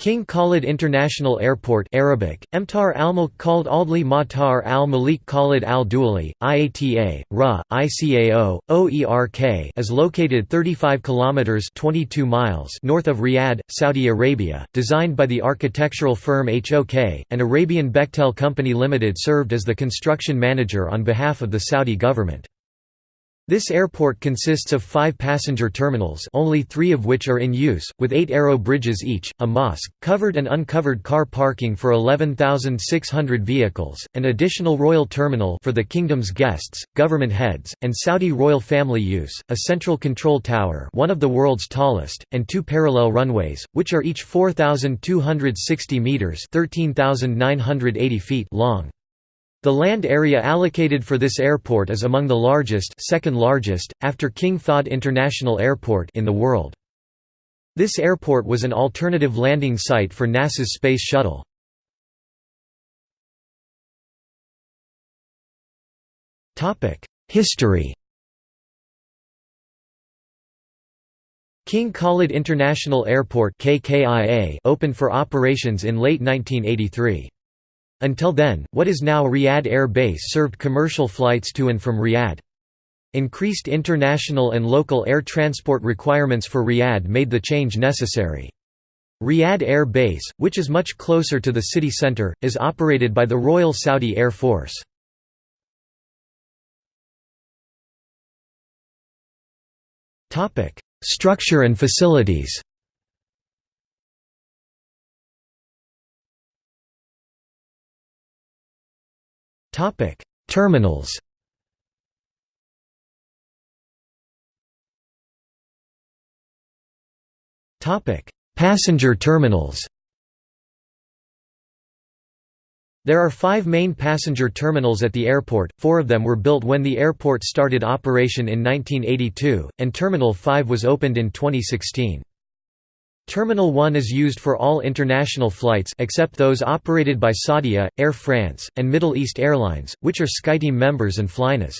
King Khalid International Airport Arabic, Emtar al-Mulk called Aldli Matar al-Malik Khalid al-Duali, IATA, RA, ICAO, OERK is located 35 kilometers 22 miles north of Riyadh, Saudi Arabia, designed by the architectural firm HOK, and Arabian Bechtel Company Limited served as the construction manager on behalf of the Saudi government. This airport consists of five passenger terminals only three of which are in use, with eight aero bridges each, a mosque, covered and uncovered car parking for 11,600 vehicles, an additional royal terminal for the kingdom's guests, government heads, and Saudi royal family use, a central control tower one of the world's tallest, and two parallel runways, which are each 4,260 metres 13,980 feet long. The land area allocated for this airport is among the largest second largest, after King Fahd International Airport in the world. This airport was an alternative landing site for NASA's Space Shuttle. History King Khalid International Airport KKIA opened for operations in late 1983. Until then, what is now Riyadh Air Base served commercial flights to and from Riyadh. Increased international and local air transport requirements for Riyadh made the change necessary. Riyadh Air Base, which is much closer to the city centre, is operated by the Royal Saudi Air Force. Structure and facilities Topic: Terminals. Topic: Passenger terminals. There are five main passenger terminals at the airport, four of them were built when the airport started operation in 1982, and Terminal 5 was opened in 2016. Terminal 1 is used for all international flights except those operated by Saudia, Air France, and Middle East Airlines, which are SkyTeam members and Flynas.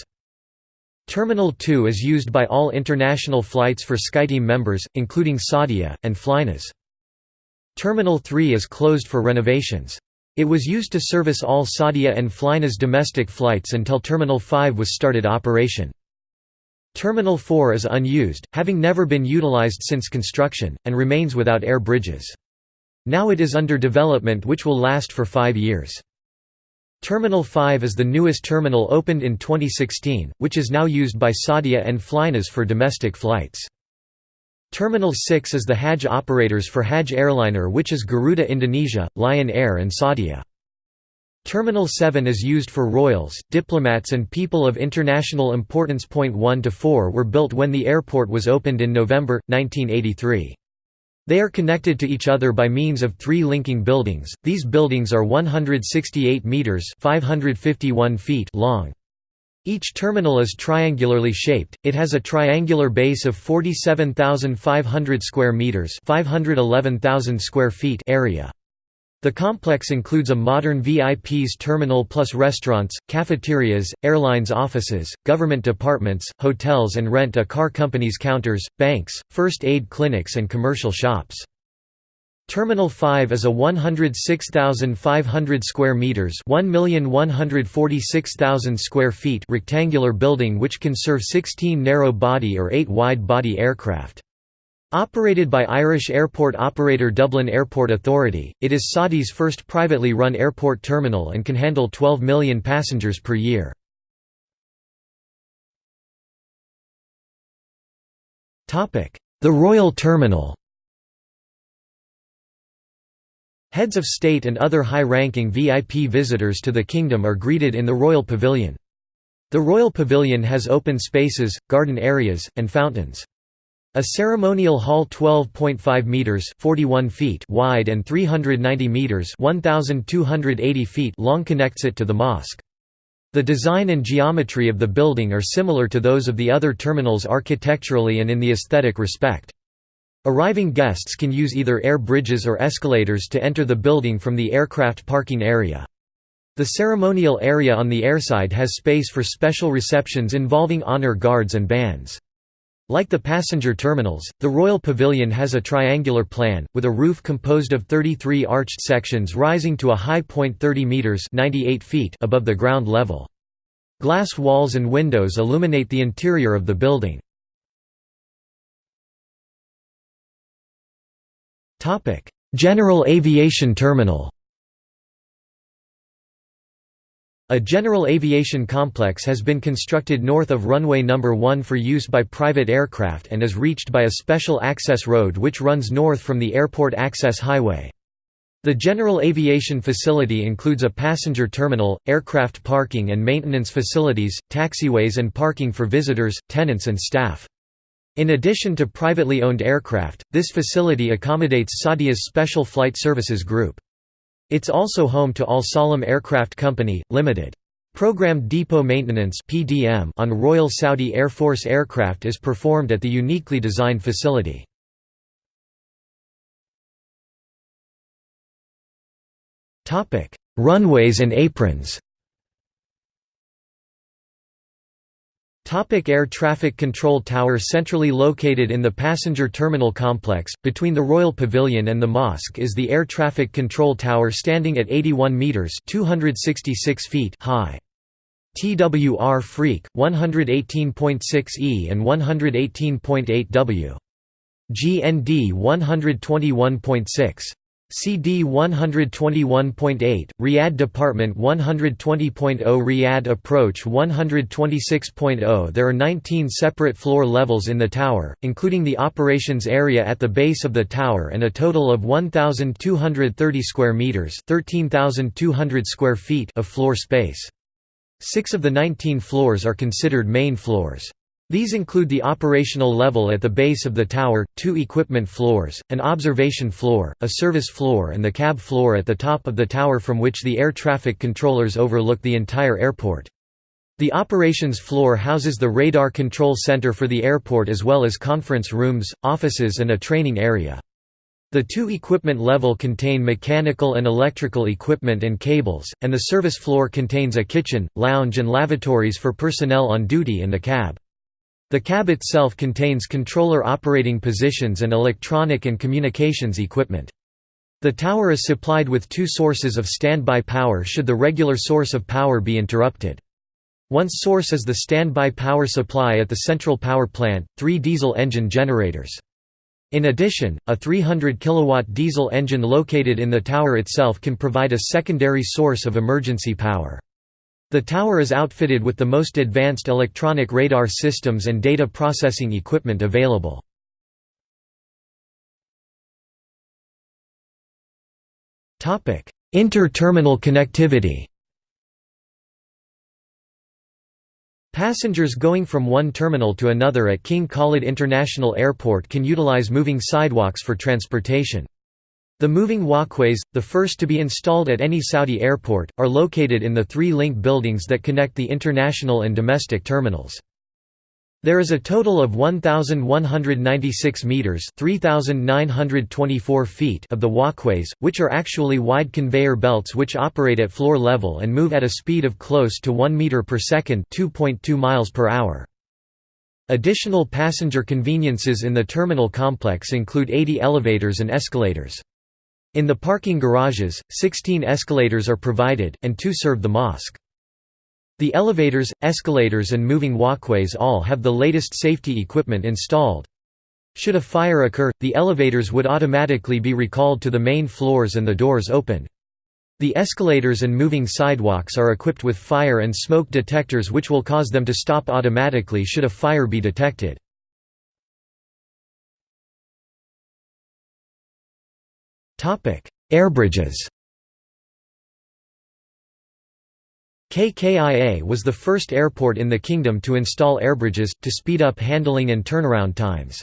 Terminal 2 is used by all international flights for SkyTeam members, including Saudia, and Flynas. Terminal 3 is closed for renovations. It was used to service all Saudia and Flynas domestic flights until Terminal 5 was started operation. Terminal 4 is unused, having never been utilized since construction, and remains without air bridges. Now it is under development which will last for five years. Terminal 5 is the newest terminal opened in 2016, which is now used by Saudia and Flynas for domestic flights. Terminal 6 is the Hajj operators for Hajj airliner which is Garuda Indonesia, Lion Air and Saudia. Terminal 7 is used for royals, diplomats and people of international importance. Point 1 to 4 were built when the airport was opened in November 1983. They are connected to each other by means of three linking buildings. These buildings are 168 meters (551 feet) long. Each terminal is triangularly shaped. It has a triangular base of 47,500 square meters (511,000 square feet) area. The complex includes a modern VIP's terminal plus restaurants, cafeterias, airlines offices, government departments, hotels and rent-a-car companies counters, banks, first aid clinics and commercial shops. Terminal 5 is a 106,500 square meters, 1,146,000 square feet rectangular building which can serve 16 narrow-body or 8 wide-body aircraft. Operated by Irish airport operator Dublin Airport Authority, it is Saudi's first privately run airport terminal and can handle 12 million passengers per year. The Royal Terminal Heads of state and other high-ranking VIP visitors to the kingdom are greeted in the Royal Pavilion. The Royal Pavilion has open spaces, garden areas, and fountains. A ceremonial hall 12.5 meters 41 feet wide and 390 meters 1280 feet long connects it to the mosque. The design and geometry of the building are similar to those of the other terminals architecturally and in the aesthetic respect. Arriving guests can use either air bridges or escalators to enter the building from the aircraft parking area. The ceremonial area on the airside has space for special receptions involving honor guards and bands. Like the passenger terminals, the Royal Pavilion has a triangular plan, with a roof composed of 33 arched sections rising to a high point 30 metres 98 feet above the ground level. Glass walls and windows illuminate the interior of the building. General Aviation Terminal A general aviation complex has been constructed north of runway number 1 for use by private aircraft and is reached by a special access road which runs north from the airport access highway. The general aviation facility includes a passenger terminal, aircraft parking and maintenance facilities, taxiways and parking for visitors, tenants and staff. In addition to privately owned aircraft, this facility accommodates Saudia's Special Flight Services Group. It's also home to Al Salam Aircraft Company, Limited. Programmed depot maintenance on Royal Saudi Air Force aircraft is performed at the uniquely designed facility. Runways and aprons. Topic Air Traffic Control Tower Centrally located in the passenger terminal complex, between the Royal Pavilion and the mosque is the Air Traffic Control Tower standing at 81 metres 266 feet high. TWR Freak, 118.6 E and 118.8 W. GND 121.6. CD 121.8, Riyadh Departure 120.0 Riyadh Approach 126.0 There are 19 separate floor levels in the tower, including the operations area at the base of the tower and a total of 1,230 square metres 13,200 square feet of floor space. Six of the 19 floors are considered main floors. These include the operational level at the base of the tower, two equipment floors, an observation floor, a service floor and the cab floor at the top of the tower from which the air traffic controllers overlook the entire airport. The operations floor houses the radar control center for the airport as well as conference rooms, offices and a training area. The two equipment level contain mechanical and electrical equipment and cables, and the service floor contains a kitchen, lounge and lavatories for personnel on duty in the cab. The cab itself contains controller operating positions and electronic and communications equipment. The tower is supplied with two sources of standby power should the regular source of power be interrupted. One source is the standby power supply at the central power plant, three diesel engine generators. In addition, a 300 kW diesel engine located in the tower itself can provide a secondary source of emergency power. The tower is outfitted with the most advanced electronic radar systems and data processing equipment available. Inter-terminal connectivity Passengers going from one terminal to another at King Khalid International Airport can utilize moving sidewalks for transportation. The moving walkways, the first to be installed at any Saudi airport, are located in the three link buildings that connect the international and domestic terminals. There is a total of 1,196 metres 3,924 feet of the walkways, which are actually wide conveyor belts which operate at floor level and move at a speed of close to 1 metre per second 2.2 miles per hour. Additional passenger conveniences in the terminal complex include 80 elevators and escalators. In the parking garages, 16 escalators are provided, and two serve the mosque. The elevators, escalators and moving walkways all have the latest safety equipment installed. Should a fire occur, the elevators would automatically be recalled to the main floors and the doors open. The escalators and moving sidewalks are equipped with fire and smoke detectors which will cause them to stop automatically should a fire be detected. Airbridges KKIA was the first airport in the kingdom to install airbridges, to speed up handling and turnaround times.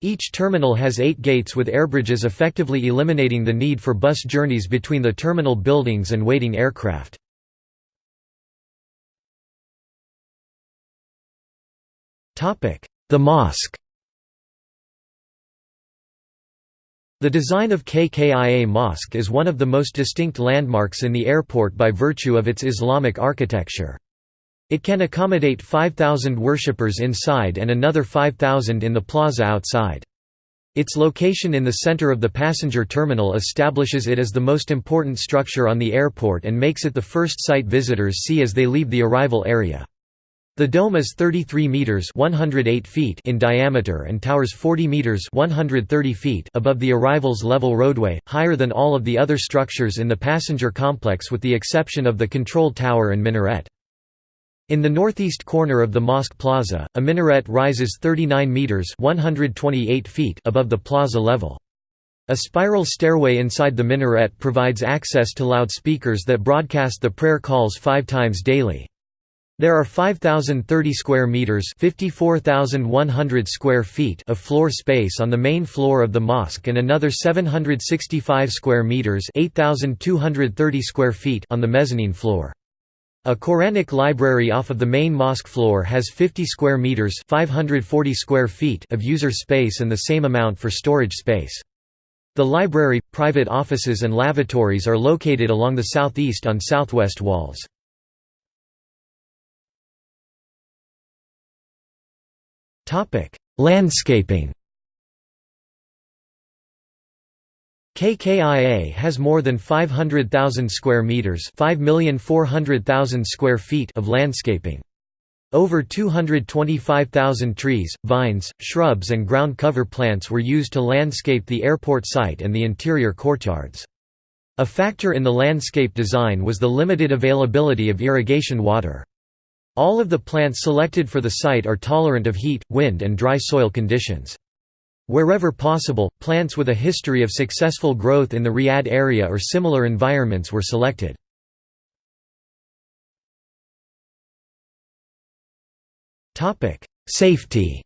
Each terminal has eight gates with airbridges effectively eliminating the need for bus journeys between the terminal buildings and waiting aircraft. The mosque The design of KKIA Mosque is one of the most distinct landmarks in the airport by virtue of its Islamic architecture. It can accommodate 5,000 worshippers inside and another 5,000 in the plaza outside. Its location in the center of the passenger terminal establishes it as the most important structure on the airport and makes it the first sight visitors see as they leave the arrival area. The dome is 33 meters (108 feet) in diameter and towers 40 meters (130 feet) above the arrivals level roadway, higher than all of the other structures in the passenger complex with the exception of the control tower and minaret. In the northeast corner of the Mosque Plaza, a minaret rises 39 meters (128 feet) above the plaza level. A spiral stairway inside the minaret provides access to loudspeakers that broadcast the prayer calls 5 times daily. There are 5030 square meters, 54100 square feet of floor space on the main floor of the mosque and another 765 square meters, 8230 square feet on the mezzanine floor. A Quranic library off of the main mosque floor has 50 square meters, 540 square feet of user space and the same amount for storage space. The library, private offices and lavatories are located along the southeast on southwest walls. Topic: Landscaping KKIA has more than 500,000 square meters, 5,400,000 square feet of landscaping. Over 225,000 trees, vines, shrubs and ground cover plants were used to landscape the airport site and the interior courtyards. A factor in the landscape design was the limited availability of irrigation water. All of the plants selected for the site are tolerant of heat, wind and dry soil conditions. Wherever possible, plants with a history of successful growth in the Riyadh area or similar environments were selected. Safety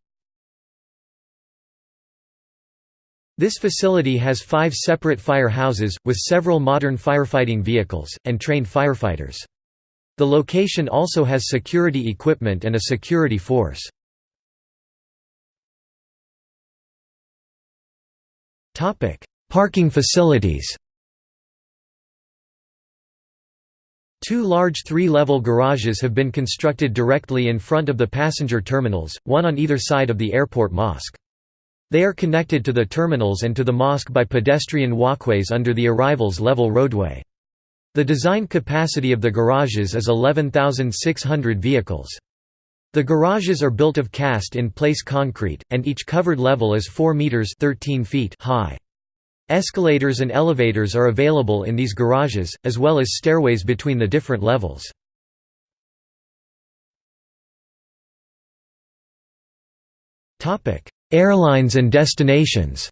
This facility has five separate fire houses, with several modern firefighting vehicles, and trained firefighters. The location also has security equipment and a security force. Parking facilities. Two large three-level garages have been constructed directly in front of the passenger terminals, one on either side of the airport mosque. They are connected to the terminals and to the mosque by pedestrian walkways under the arrivals level roadway. The design capacity of the garages is 11,600 vehicles. The garages are built of cast-in-place concrete, and each covered level is 4 meters 13 feet high. Escalators and elevators are available in these garages, as well as stairways between the different levels. Airlines and destinations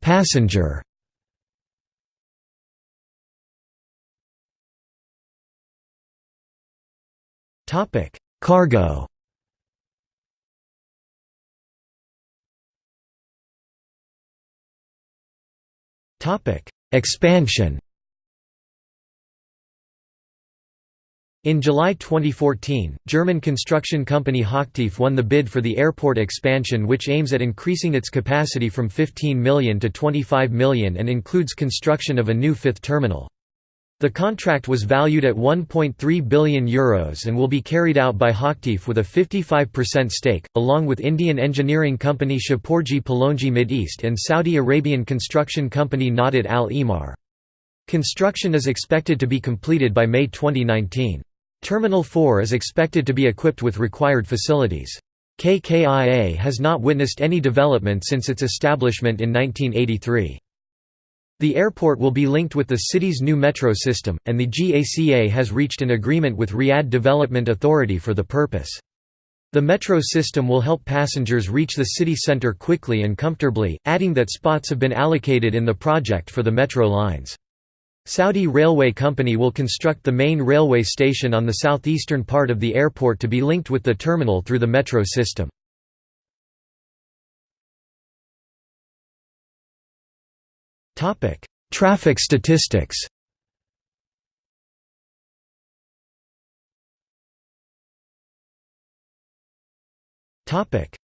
Passenger Topic: Cargo. Topic: Expansion. In July 2014, German construction company Hochtief won the bid for the airport expansion which aims at increasing its capacity from 15 million to 25 million and includes construction of a new fifth terminal. The contract was valued at €1.3 billion Euros and will be carried out by Hochtief with a 55% stake, along with Indian engineering company Shapoorji Pallonji Mideast and Saudi Arabian construction company Naudat Al Emaar. Construction is expected to be completed by May 2019. Terminal 4 is expected to be equipped with required facilities. KKIA has not witnessed any development since its establishment in 1983. The airport will be linked with the city's new metro system, and the GACA has reached an agreement with Riyadh Development Authority for the purpose. The metro system will help passengers reach the city centre quickly and comfortably, adding that spots have been allocated in the project for the metro lines. Saudi Railway Company will construct the main railway station on the southeastern part of the airport to be linked with the terminal through the metro system. Traffic statistics.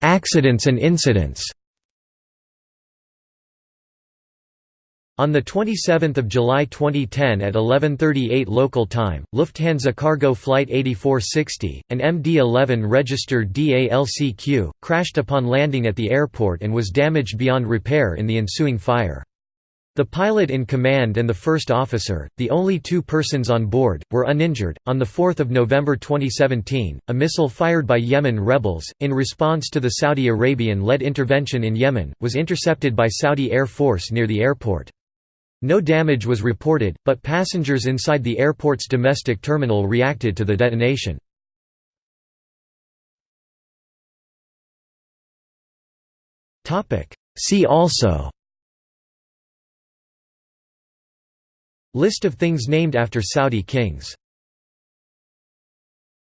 Accidents and incidents. On 27 July 2010 at 11.38 local time, Lufthansa cargo flight 8460, an MD-11 registered DALCQ, crashed upon landing at the airport and was damaged beyond repair in the ensuing fire. The pilot in command and the first officer, the only two persons on board, were uninjured. On 4 November 2017, a missile fired by Yemen rebels, in response to the Saudi Arabian led intervention in Yemen, was intercepted by Saudi Air Force near the airport. No damage was reported, but passengers inside the airport's domestic terminal reacted to the detonation. See also. List of things named after Saudi kings